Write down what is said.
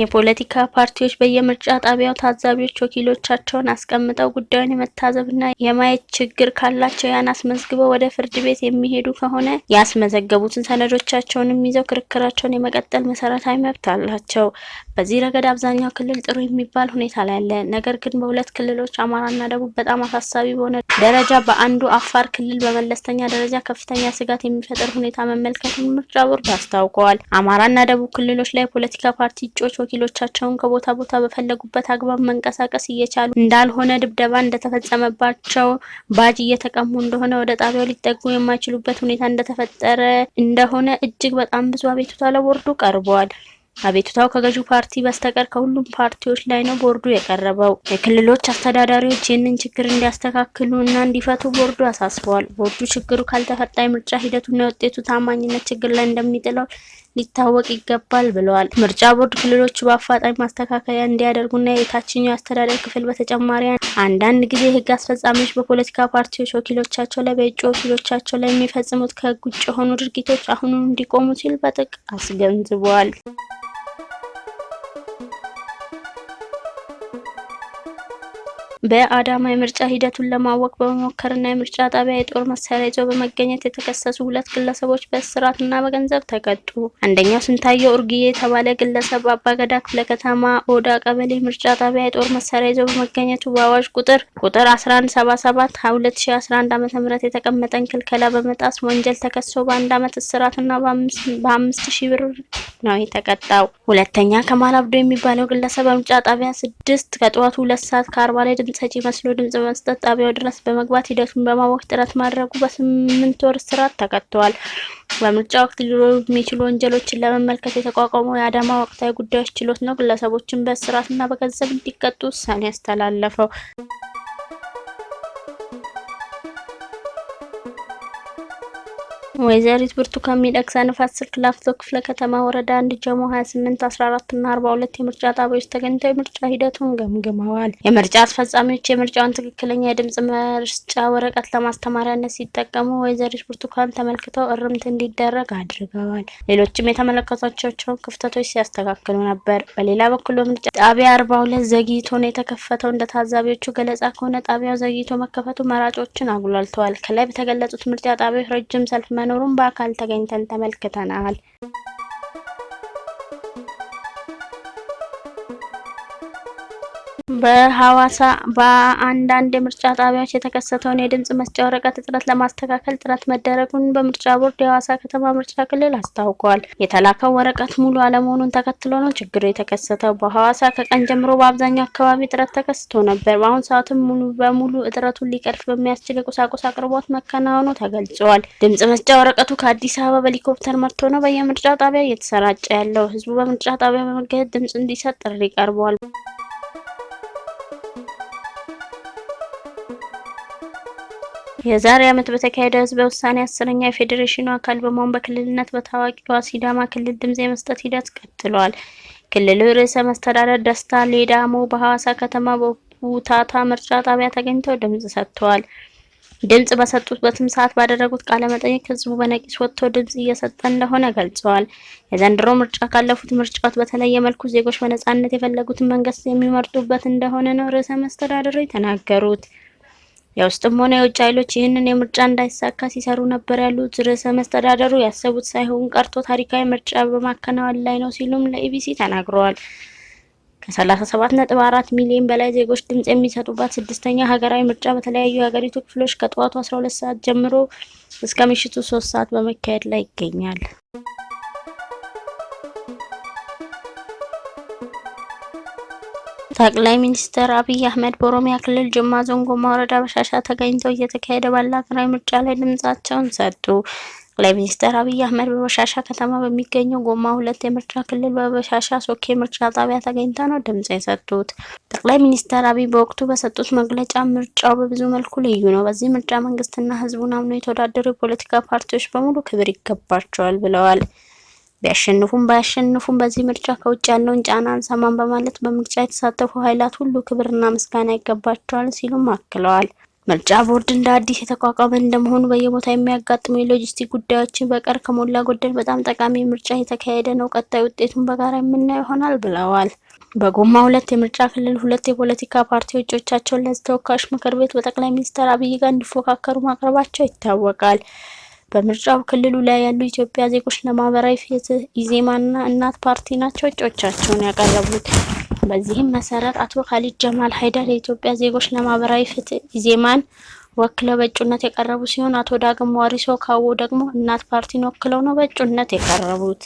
የፖለቲካ ፓርቲዎች በየምርጫ ጣቢያው ታዛቢዎች ወኪሎቻቸውን አስቀምጠው ጉዳዩን የመታዘብና የማየት ችግር ካላቸው ያን አስመዝግበው ወደ ፍርድ ቤት የሚሄዱ ከሆነ ያስመዘገቡትን ሰነዶቻቸውንም ይዘው ክርክራቸውን የመቀጠል መሰረታዊ መብት አላቸው። በዚህ ረገድ አብዛኛው ክልል ጥሩ የሚባል ሁኔታ ላይ አለ። ነገር ግን በሁለት ክልሎች አማራና ደቡብ በጣም አሳሳቢ በሆነ ደረጃ በአንዱ አፋር ክልል በመለስተኛ ደረጃ ከፍተኛ ስጋት የሚፈጥር ሁኔታ መመልከቱን ምርጫ ቦርድ አስታውቀዋል። አማራና ደቡብ ክልሎች ላይ የፖለቲካ ፓርቲ እጩዎች ወኪሎቻቸውን ከቦታ ቦታ በፈለጉበት አግባብ መንቀሳቀስ እየቻሉ እንዳልሆነ፣ ድብደባ እንደተፈጸመባቸው፣ ባጅ እየተቀሙ እንደሆነ፣ ወደ ጣቢያው ሊጠጉ የማይችሉበት ሁኔታ እንደተፈጠረ እንደሆነ እጅግ በጣም ብዙ አቤቱታ ለቦርዱ ቀርበዋል። አቤቱታው ከገዢው ፓርቲ በስተቀር ከሁሉም ፓርቲዎች ላይ ነው ቦርዱ የቀረበው። የክልሎች አስተዳዳሪዎች ይህንን ችግር እንዲያስተካክሉ እና እንዲፈቱ ቦርዱ አሳስበዋል። ቦርዱ ችግሩ ካልተፈታ የምርጫ ሂደቱና የውጤቱ ታማኝነት ችግር ላይ እንደሚጥለው ሊታወቅ ይገባል ብለዋል። ምርጫ ቦርድ ክልሎቹ በአፋጣኝ ማስተካከያ እንዲያደርጉና የታችኛው አስተዳደር ክፍል በተጨማሪ አንዳንድ ጊዜ የህግ አስፈጻሚዎች በፖለቲካ ፓርቲዎች ወኪሎቻቸው ላይ በእጩ ወኪሎቻቸው ላይ የሚፈጽሙት ከህግ ውጭ የሆኑ ድርጊቶች አሁኑን እንዲቆሙ ሲል በጥብቅ አስገንዝበዋል። በአዳማ የምርጫ ሂደቱን ለማወቅ በመሞከርና የምርጫ ጣቢያ የጦር መሳሪያ ይዘው በመገኘት የተከሰሱ ሁለት ግለሰቦች በእስራትና በገንዘብ ተቀጡ። አንደኛው ስንታየው ኡርጊዬ የተባለ ግለሰብ በአባገዳ ክፍለ ከተማ ኦዳ ቀበሌ ምርጫ ጣቢያ የጦር መሳሪያ ይዘው በመገኘቱ በአዋጅ ቁጥር ቁጥር 1177 2011 ዓ.ም የተቀመጠን ክልከላ በመጣስ ወንጀል ተከሶ በአንድ ዓመት እስራትና በአምስት ሺህ ብር ነው የተቀጣው። ሁለተኛ ከማል አብዶ የሚባለው ግለሰብ በምርጫ ጣቢያ ስድስት ከጠዋቱ ሁለት ሰዓት ከአርባ ላይ ድምጽ ሰጪ መስሎ ድምጽ በመስጠት ጣቢያው ድረስ በመግባት ሂደቱን በማወቅ ጥረት ማድረጉ በስምንት ወር እስራት ተቀጥቷል። በምርጫ ወቅት ሊኖሩ የሚችሉ ወንጀሎችን ለመመልከት የተቋቋመው የአዳማ ወቅታዊ ጉዳዮች ችሎት ነው ግለሰቦችን በእስራትና በገንዘብ እንዲቀጡ ውሳኔ ያስተላለፈው። ወይዘሪት ብርቱካን ሚደቅሳ ንፋስ ስልክ ላፍቶ ክፍለ ከተማ ወረዳ አንድ ጀሞ 28 14 እና 42 የምርጫ ጣቢያዎች ተገኝተው የምርጫ ሂደቱን ገምግመዋል። የምርጫ አስፈጻሚዎች የምርጫውን ትክክለኛ የድምጽ መስጫ ወረቀት ለማስተማሪያነት ሲጠቀሙ ወይዘሪት ብርቱካን ተመልክተው እርምት እንዲደረግ አድርገዋል። ሌሎችም የተመለከቷቸውን ክፍተቶች ሲያስተካክሉ ነበር። በሌላ በኩል በምርጫ ጣቢያ 42 ዘግይቶ ነው የተከፈተው። እንደ ታዛቢዎቹ ገለጻ ከሆነ ጣቢያው ዘግይቶ መከፈቱ መራጮችን አጉላልተዋል። ከላይ በተገለጹት ምርጫ ጣቢያዎች ረጅም ሰልፍ መኖሩን በአካል ተገኝተን ተመልክተናል። በሐዋሳ በአንዳንድ የምርጫ ጣቢያዎች የተከሰተውን የድምጽ መስጫ ወረቀት እጥረት ለማስተካከል ጥረት መደረጉን በምርጫ ቦርድ የሐዋሳ ከተማ ምርጫ ክልል አስታውቋል። የተላከው ወረቀት ሙሉ አለመሆኑን ተከትሎ ነው ችግሩ የተከሰተው። በሐዋሳ ከቀን ጀምሮ በአብዛኛው አካባቢ እጥረት ተከስቶ ነበር። በአሁኑ ሰዓትም ሙሉ በሙሉ እጥረቱን ሊቀርፍ በሚያስችል የቁሳቁስ አቅርቦት መከናወኑ ተገልጿል። ድምጽ መስጫ ወረቀቱ ከአዲስ አበባ በሄሊኮፕተር መጥቶ ነው በየምርጫ ጣቢያ እየተሰራጨ ያለው። ህዝቡ በምርጫ ጣቢያ በመገኘት ድምጽ እንዲሰጥ ጥሪ ቀርቧል። የዛሬ ዓመት በተካሄደው ህዝበ ውሳኔ አስረኛ የፌዴሬሽኑ አካል በመሆን በክልልነት በታዋቂዋ ሲዳማ ክልል ድምጽ የመስጠት ሂደት ቀጥሏል። ክልሉ ርዕሰ መስተዳደር ደስታ ሌዳሞ በሐዋሳ ከተማ በቡታታ ምርጫ ጣቢያ ተገኝተው ድምጽ ሰጥተዋል። ድምጽ በሰጡበትም ሰዓት ባደረጉት ቃለ መጠይቅ ህዝቡ በነቂስ ወጥቶ ድምጽ እየሰጠ እንደሆነ ገልጸዋል። የዘንድሮ ምርጫ ካለፉት ምርጫዎች በተለየ መልኩ ዜጎች በነጻነት የፈለጉትን መንግስት የሚመርጡበት እንደሆነ ነው ርዕሰ መስተዳድሩ የተናገሩት። የውስጥም ሆነ የውጭ ኃይሎች ይህንን የምርጫ እንዳይሳካ ሲሰሩ ነበር ያሉት ርዕሰ መስተዳደሩ ያሰቡት ሳይሆን ቀርቶ ታሪካዊ ምርጫ በማከናወን ላይ ነው ሲሉም ለኢቢሲ ተናግረዋል። ከሰላሳ ሰባት ነጥብ አራት ሚሊዮን በላይ ዜጎች ድምጽ የሚሰጡባት ስድስተኛ ሀገራዊ ምርጫ በተለያዩ የሀገሪቱ ክፍሎች ከጠዋቱ አስራ ሁለት ሰዓት ጀምሮ እስከ ምሽቱ ሶስት ሰዓት በመካሄድ ላይ ይገኛል። ጠቅላይ ሚኒስትር አብይ አህመድ በኦሮሚያ ክልል ጅማ ዞን ጎማ ወረዳ በሻሻ ተገኝተው እየተካሄደ ባለ ሀገራዊ ምርጫ ላይ ድምጻቸውን ሰጡ። ጠቅላይ ሚኒስትር አብይ አህመድ በበሻሻ ከተማ በሚገኘው ጎማ ሁለት የምርጫ ክልል በበሻሻ ሶኬ ምርጫ ጣቢያ ተገኝተው ነው ድምጽ የሰጡት። ጠቅላይ ሚኒስትር አብይ በወቅቱ በሰጡት መግለጫ ምርጫው በብዙ መልኩ ልዩ ነው፣ በዚህ ምርጫ መንግስትና ህዝቡን አምነው የተወዳደሩ የፖለቲካ ፓርቲዎች በሙሉ ክብር ይገባቸዋል ብለዋል። ቢያሸንፉም ባያሸንፉም በዚህ ምርጫ ከውጭ ያለውን ጫና አንሰማም በማለት በምርጫ የተሳተፉ ኃይላት ሁሉ ክብርና ምስጋና ይገባቸዋል ሲሉም አክለዋል። ምርጫ ቦርድ እንደ አዲስ የተቋቋመ እንደመሆኑ በየቦታ የሚያጋጥሙ የሎጂስቲክ ጉዳዮችን በቀር ከሞላ ጎደል በጣም ጠቃሚ ምርጫ የተካሄደ ነው። ቀጣይ ውጤቱን በጋራ የምናየው ይሆናል ብለዋል። በጎማ ሁለት የምርጫ ክልል ሁለት የፖለቲካ ፓርቲዎች እጩዎቻቸውን ተወካዮች ምክር ቤት በጠቅላይ ሚኒስትር አብይ ጋር እንዲፎካከሩ ማቅረባቸው ይታወቃል። በምርጫው ክልሉ ላይ ያሉ ኢትዮጵያ ዜጎች ለማህበራዊ ፍትህ ኢዜማና እናት ፓርቲ ናቸው እጩዎቻቸውን ያቀረቡት። በዚህም መሰረት አቶ ካሊድ ጀማል ሀይደር የኢትዮጵያ ዜጎች ለማህበራዊ ፍትህ ኢዜማን ወክለው በእጩነት የቀረቡ ሲሆን አቶ ዳግም ዋሪሶ ካዎ ደግሞ እናት ፓርቲን ወክለው ነው በእጩነት የቀረቡት።